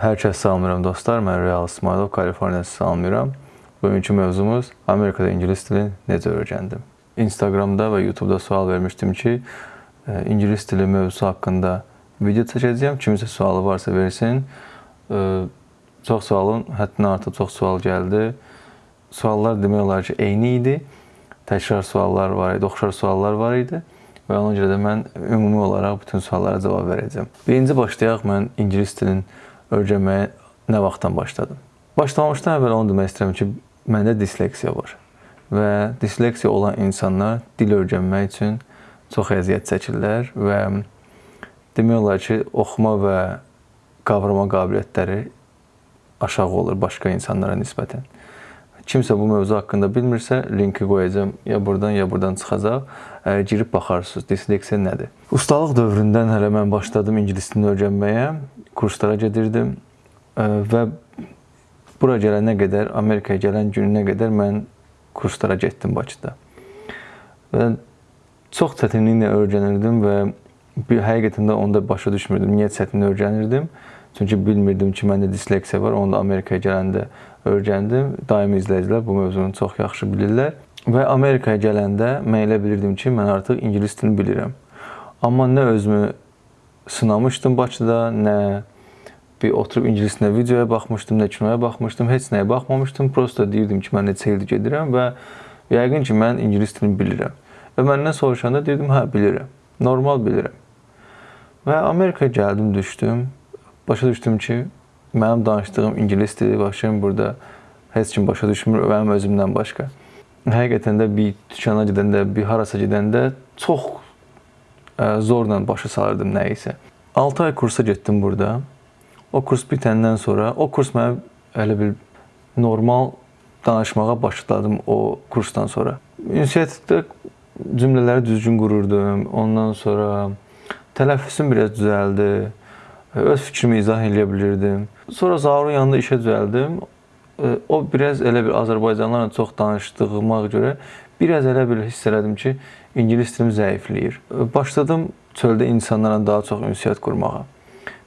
Hər kəs salamlayıram dostlar. Mən Real İsmailov, Kaliforniyadan salamlayıram. Bugünkü mövzumuz Amerikada ingilis dilini necə öyrəndim. Instagramda və YouTube-da sual vermişdim ki, e, ingilis dili mövzusu haqqında video çəkəcəyəm. Kimisə sualı varsa versin. E, çox sualın həddindən artıq çox sual gəldi. Suallar demək olar ki, eyni idi. Təkrar suallar var idi, oxşar suallar var idi və ona görə də mən ümumi olaraq bütün suallara cavab verəcəm. Birinci başlayaq mən ingilis dilini öyrənməyə nə vaxtdan başladım? Başlamamışdan əvvəl onu demək istəyirəm ki, məndə disleksiya var və disleksiya olan insanlar dil öyrənmək üçün çox əziyyət çəkirlər və demək olar ki, oxuma və qavrama qabiliyyətləri aşağı olur başqa insanlara nisbətən. Kimsə bu mövzu haqqında bilmirsə, linki qoyacağam. Ya buradan, ya buradan çıxacaq. Girib baxarsınız. Disleksiya nədir? Ustalıq dövründən hələ mən başladım ingilis dilini öyrənməyə. Kurslara gedirdim və bura gələnə qədər, Amerikaya gələn gününə qədər mən kurslara getdim Bakıda. Və çox çətinliklə öyrənirdim və bir həqiqətən də onda başa düşmürdüm. Niyə çətin öyrənirdim? Çünki bilmirdim ki, məndə disleksiya var. Onu da Amerikaya gələndə öyrəndim. Daimi izləyicilər bu mövzunu çox yaxşı bilirlər. Və Amerikaya gələndə mən elə bilirdim ki, mən artıq ingilis dilini bilirəm. Amma nə özümü sınamışdım Bakıda, nə bir oturub ingilis dilinə videoya baxmışdım, nə kinoya baxmışdım, heç nəyə baxmamışdım. Prosta deyirdim ki, mən neçə ildir gedirəm və yəqin ki, mən ingilis dilini bilirəm. Və məndən soruşanda dedim, hə, bilirəm. Normal bilirəm. Və Amerikaya gəldim, düşdüm başa düşdüm ki, mənim danışdığım ingilis dili başım burada heç kim başa düşmür, mənim özümdən başqa. Həqiqətən də bir dükana gedəndə, bir harasa gedəndə çox zorla başa salırdım nə isə. 6 ay kursa getdim burada. O kurs bitəndən sonra, o kurs mənə elə bil normal danışmağa başladım o kursdan sonra. Ünsiyyətdə cümlələri düzgün qururdum. Ondan sonra tələffüzüm biraz düzəldi öz fikrimi izah edə bilirdim. Sonra Zaurun yanında işə düzəldim. O biraz elə bir Azərbaycanlılarla çox danışdığıma görə biraz elə bir hiss elədim ki, ingilis dilim zəifləyir. Başladım çöldə insanlarla daha çox ünsiyyət qurmağa.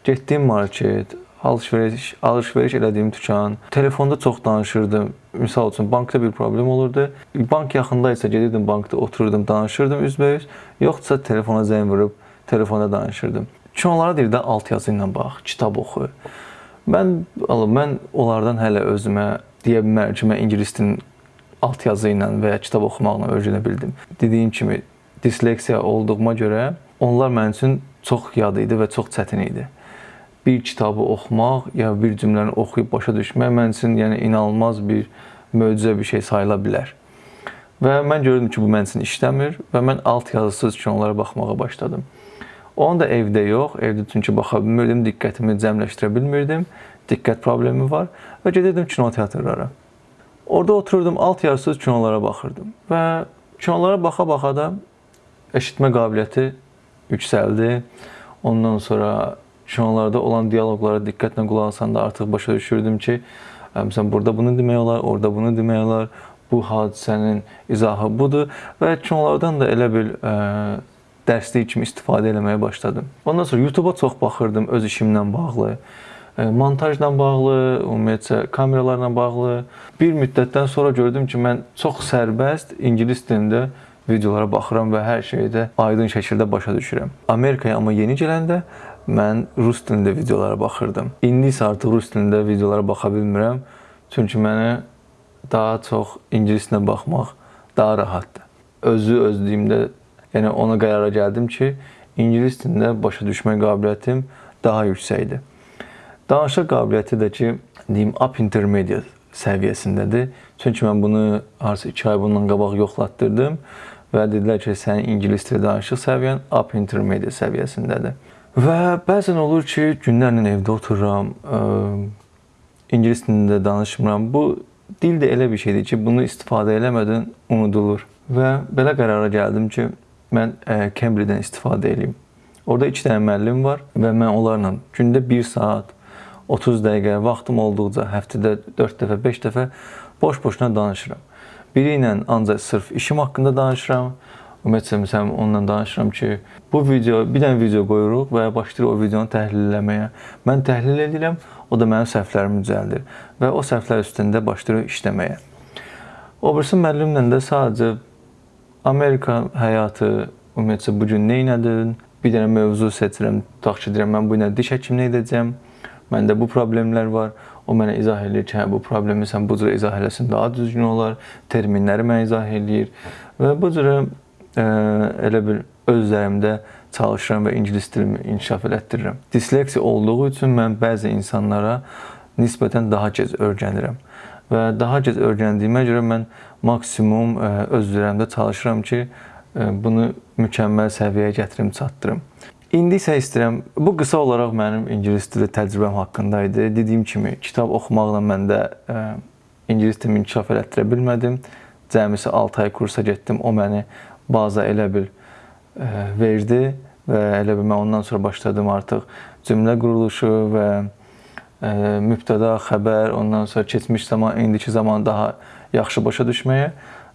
Getdiyim market, alış-veriş, alış-veriş elədiyim dükan, telefonda çox danışırdım. Misal üçün bankda bir problem olurdu. Bank yaxında isə gedirdim bankda otururdum, danışırdım üzbəüz. Yoxsa telefona zəng vurub telefonda danışırdım. Ki onlara deyir də alt yazı ilə bax, kitab oxu. Mən mən onlardan hələ özümə deyə bilmərəm ki, mən ingilis dilinin alt yazı ilə və ya kitab oxumaqla öyrənə bildim. Dediyim kimi disleksiya olduğuma görə onlar mənim üçün çox yad idi və çox çətin idi. Bir kitabı oxumaq ya bir cümləni oxuyub başa düşmək mənim üçün yəni inanılmaz bir möcüzə bir şey sayıla bilər. Və mən gördüm ki, bu mənim üçün işləmir və mən alt yazısız kinolara baxmağa başladım. Onu da evdə yox, evdə çünki baxa bilmirdim, diqqətimi cəmləşdirə bilmirdim. Diqqət problemi var və gedirdim kinoteatrlara. Orada otururdum, alt yarısız kinolara baxırdım və kinolara baxa-baxa da eşitmə qabiliyyəti yüksəldi. Ondan sonra kinolarda olan dialoqlara diqqətlə qulaq asanda artıq başa düşürdüm ki, məsələn burada bunu demək olar, orada bunu demək olar. Bu hadisənin izahı budur və kinolardan da elə bil ə, dərslik kimi istifadə eləməyə başladım. Ondan sonra YouTube-a çox baxırdım öz işimlə bağlı, e, montajla bağlı, ümumiyyətcə kameralarla bağlı. Bir müddətdən sonra gördüm ki, mən çox sərbəst ingilis dilində videolara baxıram və hər şeyi də aydın şəkildə başa düşürəm. Amerikaya amma yeni gələndə mən rus dilində videolara baxırdım. İndi isə artıq rus dilində videolara baxa bilmirəm. Çünki mənə daha çox ingilis dilinə baxmaq daha rahatdır. Özü özlüyümdə Yəni ona qərara gəldim ki, ingilis dilində başa düşmə qabiliyyətim daha yüksəkdir. Danışıq qabiliyyəti də ki, deyim, up intermediate səviyyəsindədir. Çünki mən bunu harca 2 ay bundan qabaq yoxlatdırdım və dedilər ki, sənin ingilis dili danışıq səviyyən up intermediate səviyyəsindədir. Və bəzən olur ki, günlərlə evdə otururam, ə, ingilis dilində danışmıram. Bu dil də elə bir şeydir ki, bunu istifadə eləmədən unudulur. Və belə qərara gəldim ki, mən e, Cambly-dən istifadə edeyim. Orada 2 dənə müəllim var və mən onlarla gündə 1 saat 30 dəqiqə vaxtım olduqca həftədə 4 dəfə, 5 dəfə boş-boşuna danışıram. Biri ilə ancaq sırf işim haqqında danışıram. Ümumiyyətlə məsələn onunla danışıram ki, bu video bir dənə video qoyuruq və başlayır o videonu təhlil etməyə. Mən təhlil edirəm, o da mənim səhvlərimi düzəldir və o səhvlər üstündə başlayır işləməyə. O birisi müəllimlə də sadəcə Amerika həyatı, ümumiyyətlə bu gün nə etdin? Bir dənə mövzu seçirəm, tutaq ki, deyirəm mən bu gün diş həkimliyi edəcəm. Məndə bu problemlər var. O mənə izah eləyir ki, hə bu problemi sən bu cür izah eləsən daha düzgün olar. Terminləri mənə izah eləyir və bu cür elə bir öz üzərimdə çalışıram və ingilis dilimi inkişaf elətdirirəm. Disleksiya olduğu üçün mən bəzi insanlara nisbətən daha gec öyrənirəm və daha gec öyrəndiyimə görə mən maksimum e, öz üzərimdə çalışıram ki, e, bunu mükəmməl səviyyəyə gətirim, çatdırım. İndi isə istəyirəm, bu qısa olaraq mənim ingilis dili təcrübəm haqqında idi. Dediyim kimi, kitab oxumaqla məndə e, ingilis dilimi inkişaf elətdirə bilmədim. Cəmisi 6 ay kursa getdim. O məni baza elə bil e, verdi və elə bil mən ondan sonra başladım artıq cümlə quruluşu və e, mübtəda, xəbər, ondan sonra keçmiş zaman, indiki zaman daha yaxşı başa düşməyə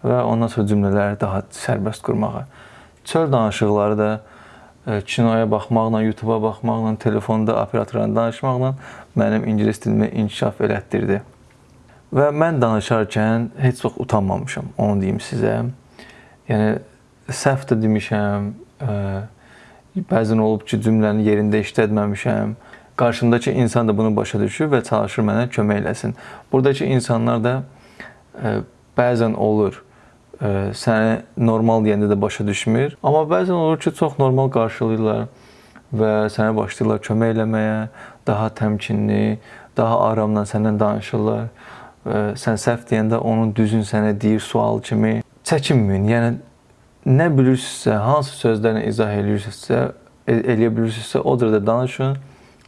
və ondan sonra cümlələri daha sərbəst qurmağa. Çöl danışıqları da kinoya baxmaqla, YouTube-a baxmaqla, telefonda operatorla danışmaqla mənim ingilis dilimi inkişaf elətdirdi. Və mən danışarkən heç vaxt utanmamışam, onu deyim sizə. Yəni səhv də demişəm, bəzən olub ki, cümləni yerində işlətməmişəm. Qarşımdakı insan da bunu başa düşür və çalışır mənə kömək eləsin. Buradakı insanlar da bəzən olur səni normal deyəndə də başa düşmür. Amma bəzən olur ki, çox normal qarşılayırlar və sənə başlayırlar kömək eləməyə, daha təmkinli, daha aramla səndən danışırlar. Sən səhv deyəndə onun düzün sənə deyir sual kimi. Çəkinməyin. Yəni nə bilirsinizsə, hansı sözlərlə izah eləyirsinizsə, eləyə bilirsinizsə, o cürdə danışın.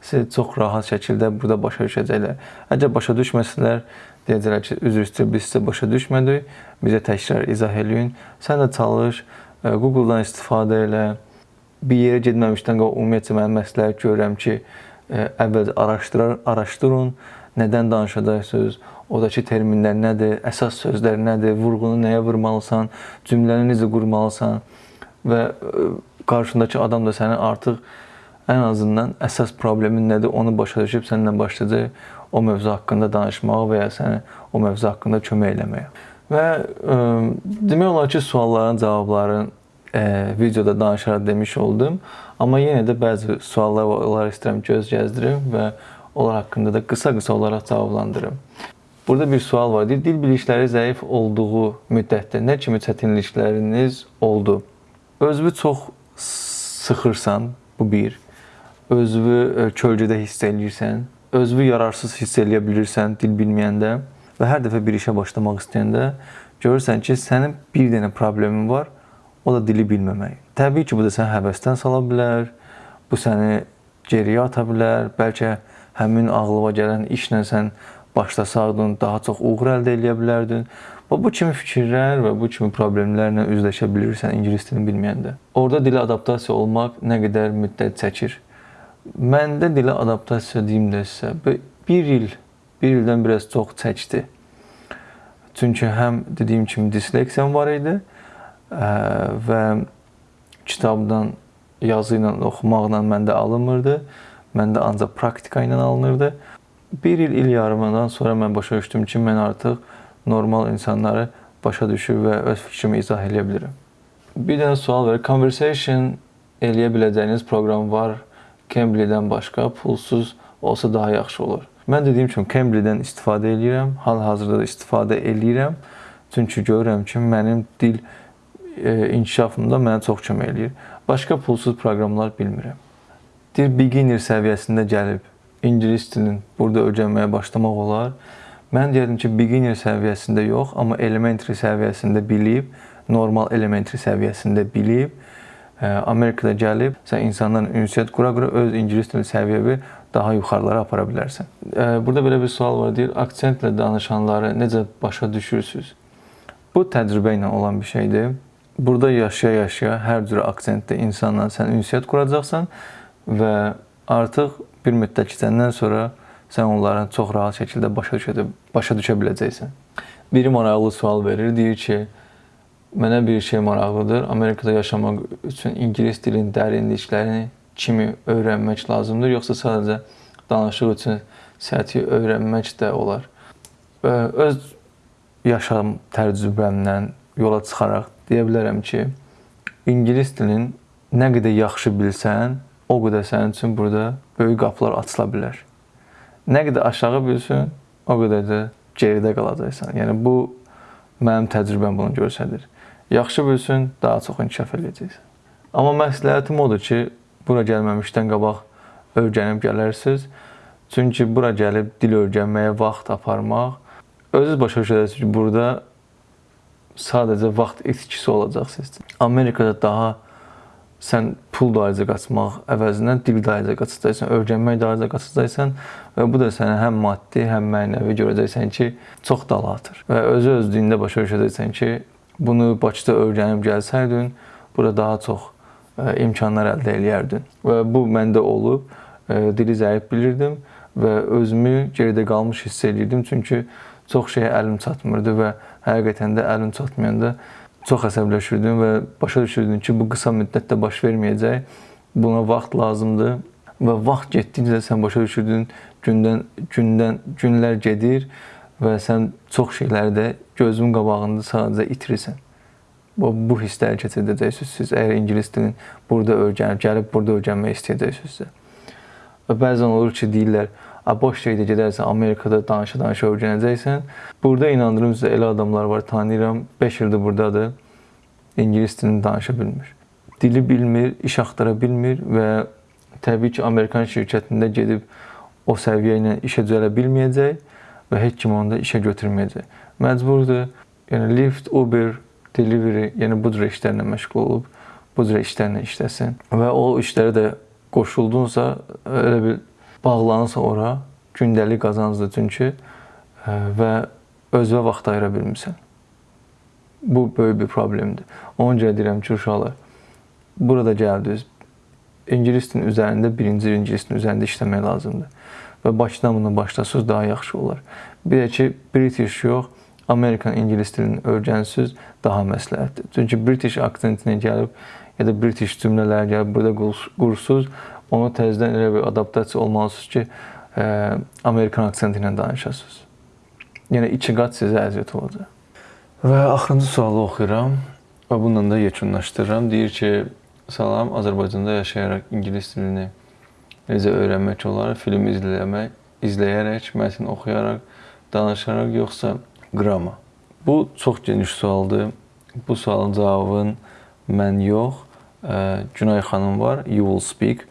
Siz çox rahat şəkildə burada başa düşəcəklər. Əgər başa düşməsələr, deyəcəklər ki, üzr istəyir, biz sizə başa düşmədik, bizə təkrar izah eləyin. Sən də çalış, e, Google-dan istifadə elə. Bir yerə getməmişdən qabaq ümumiyyətlə mən məsləhət görürəm ki, e, əvvəl araşdırar, araşdırın, nədən danışacaqsınız, oradakı terminlər nədir, əsas sözlər nədir, vurğunu nəyə vurmalısan, cümləni necə qurmalısan və e, qarşındakı adam da səni artıq ən azından əsas problemin nədir, onu başa düşüb səninlə başlayacaq o mövzu haqqında danışmağa və ya sənə o mövzu haqqında kömək eləməyə. Və ə, demək olar ki, sualların cavablarını ə, videoda danışaraq demiş oldum. Amma yenə də bəzi suallar var, onları istəyirəm göz gəzdirim və onlar haqqında da qısa-qısa olaraq cavablandırım. Burada bir sual var. Dil, dil bilikləri zəif olduğu müddətdə nə kimi çətinlikləriniz oldu? Özünü çox sıxırsan, bu bir. Özünü kölgədə hiss eləyirsən özünü yararsız hiss eləyə bilirsən dil bilməyəndə və hər dəfə bir işə başlamaq istəyəndə görürsən ki, sənin bir dənə problemin var, o da dili bilməmək. Təbii ki, bu da səni həvəsdən sala bilər, bu səni geriyə ata bilər, bəlkə həmin ağlıva gələn işlə sən başlasaqdın, daha çox uğur əldə edə bilərdin. Və bu kimi fikirlər və bu kimi problemlərlə üzləşə bilirsən ingilis dilini bilməyəndə. Orda dilə adaptasiya olmaq nə qədər müddət çəkir? Məndə dilə adaptasiya deyim də sizə, bir il, bir ildən biraz çox çəkdi. Çünki həm dediyim kimi disleksiyam var idi və kitabdan yazı ilə oxumaqla məndə alınmırdı. Məndə ancaq praktika ilə alınırdı. Bir il, il yarımından sonra mən başa düşdüm ki, mən artıq normal insanları başa düşür və öz fikrimi izah edə bilirəm. Bir dənə sual var. Conversation eləyə biləcəyiniz proqram var Cambly-dən başqa pulsuz olsa daha yaxşı olur. Mən dediyim kimi Cambly-dən istifadə edirəm, hal-hazırda da istifadə edirəm. Çünki görürəm ki, mənim dil e, inkişafımda mənə çox kömək eləyir. Başqa pulsuz proqramlar bilmirəm. Dil beginner səviyyəsində gəlib ingilis dilini burada öyrənməyə başlamaq olar. Mən deyirəm ki, beginner səviyyəsində yox, amma elementary səviyyəsində bilib, normal elementary səviyyəsində bilib Amerikada gəlib sən insanlarla ünsiyyət qura-qura öz ingilis dili səviyyəvi daha yuxarılara apara bilərsən. Burada belə bir sual var, deyir, aksentlə danışanları necə başa düşürsüz? Bu təcrübə ilə olan bir şeydir. Burada yaşaya-yaşaya hər cür aksentdə insanla sən ünsiyyət quracaqsan və artıq bir müddət keçəndən sonra sən onların çox rahat şəkildə başa düşə, başa düşə biləcəksən. Biri maraqlı sual verir, deyir ki, Mənə bir şey maraqlıdır. Amerikada yaşamaq üçün ingilis dilinin dərinliklərini kimi öyrənmək lazımdır, yoxsa sadəcə danışıq üçün səthi öyrənmək də olar? Öz yaşam təcrübəmdən yola çıxaraq deyə bilərəm ki, ingilis dilini nə qədər yaxşı bilsən, o qədər sənin üçün burada böyük qapılar açıla bilər. Nə qədər aşağı bilsən, o qədər də geridə qalacaqsan. Yəni bu mənim təcrübəm bunu göstərir. Yaxşı bilsən, daha çox inkişaf edəcəksən. Amma məsləhətim odur ki, bura gəlməmişdən qabaq öyrənib gələrsiniz. Çünki bura gəlib dil öyrənməyə vaxt aparmaq özünüz başa düşürsünüz ki, burada sadəcə vaxt itkisi olacaq sizin. Amerikada daha sən pul dayıca qaçmaq əvəzinə dil dayıca qaçacaqsan, öyrənmək dayıca qaçacaqsan və bu da sənə həm maddi, həm mənəvi görəcəksən ki, çox dalatır. Və özü özlüyündə başa düşəcəksən ki, bunu Bakıda öyrənib gəlsəydin, burada daha çox ə, imkanlar əldə eləyərdin. Və bu məndə olub. Ə, dili zəif bilirdim və özümü geridə qalmış hiss edirdim, çünki çox şeyə əlim çatmırdı və həqiqətən də əlim çatmayanda çox əsəbləşirdim və başa düşürdüm ki, bu qısa müddətdə baş verməyəcək. Buna vaxt lazımdır və vaxt getdikcə sən başa düşürdün, gündən gündən günlər gedir və sən çox şeyləri də gözün qabağında sadəcə itirirsən. Bu, bu hissləri keçirdəcəksiniz siz əgər ingilis dilini burada öyrənib, gəlib burada öyrənmək istəyəcəksinizsə. Və bəzən olur ki, deyirlər, boş şeydə gedərsən Amerikada danışa-danışa öyrənəcəksən. Burada inandırım sizə elə adamlar var, tanıyıram. 5 ildir burdadır. İngilis dilini danışa bilmir. Dili bilmir, iş axtara bilmir və təbii ki, Amerikan şirkətində gedib o səviyyə ilə işə düzələ bilməyəcək və heç kim onu da işə götürməyəcək. Məcburdur. Yəni Lyft, Uber, Delivery, yəni bu cür işlərlə məşğul olub, bu cür işlərlə işləsin və o işlərə də qoşuldunsa, elə bir bağlanırsa ora, gündəlik qazancdır çünki və özünə vaxt ayıra bilmirsən. Bu böyük bir problemdir. Ona görə deyirəm ki, uşaqlar, burada gəldiniz, ingilis dilinin üzərində, birinci ingilis dilinin üzərində işləmək lazımdır. Və Bakıdan bunu başlasınız, daha yaxşı olar. Bir də ki, British yox, Amerikan ingilis dilini öyrənsiniz, daha məsləhətdir. Çünki British aksentinə gəlib, ya da British cümlələr gəlib burada qursuz, onu təzədən elə bir adaptasiya olmalısınız ki, ə, Amerikan aksenti ilə danışasınız. Yəni iki qat sizə əziyyət olacaq. Və axırıncı sualı oxuyuram və bununla da yekunlaşdırıram. Deyir ki, salam, Azərbaycanda yaşayaraq ingilis dilini necə öyrənmək olar? Film izləmək, izləyərək, mətn oxuyaraq, danışaraq yoxsa qrama? Bu çox geniş sualdır. Bu sualın cavabını mən yox, Günay xanım var, You Will Speak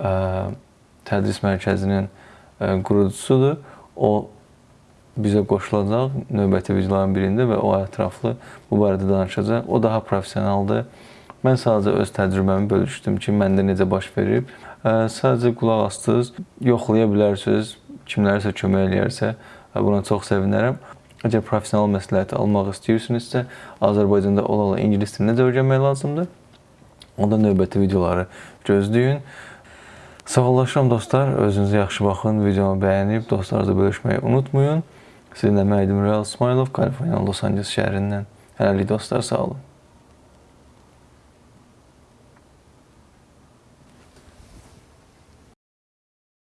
tədris mərkəzinin qurucusudur. O bizə qoşulacaq növbəti videoların birində və o ətraflı bu barədə danışacaq. O daha professionaldır. Mən sadəcə öz təcrübəmi bölüşdüm ki, məndə necə baş verib. Sadəcə qulaq astınız, yoxlaya bilərsiniz. Kimlərsə kömək eləyərsə, buna çox sevinərəm. Əgər professional məsləhəti almaq istəyirsinizsə, Azərbaycanda ola-ola ingilis dilini necə öyrənmək lazımdır? Onda növbəti videoları gözləyin. Sağollaşıram dostlar. Özünüzə yaxşı baxın. Videomu bəyənib dostlarınızla bölüşməyi unutmayın. Sizinlə mən Real İsmailov, Kaliforniyanın Los Angeles şəhərindən. Hələlik dostlar, sağ olun.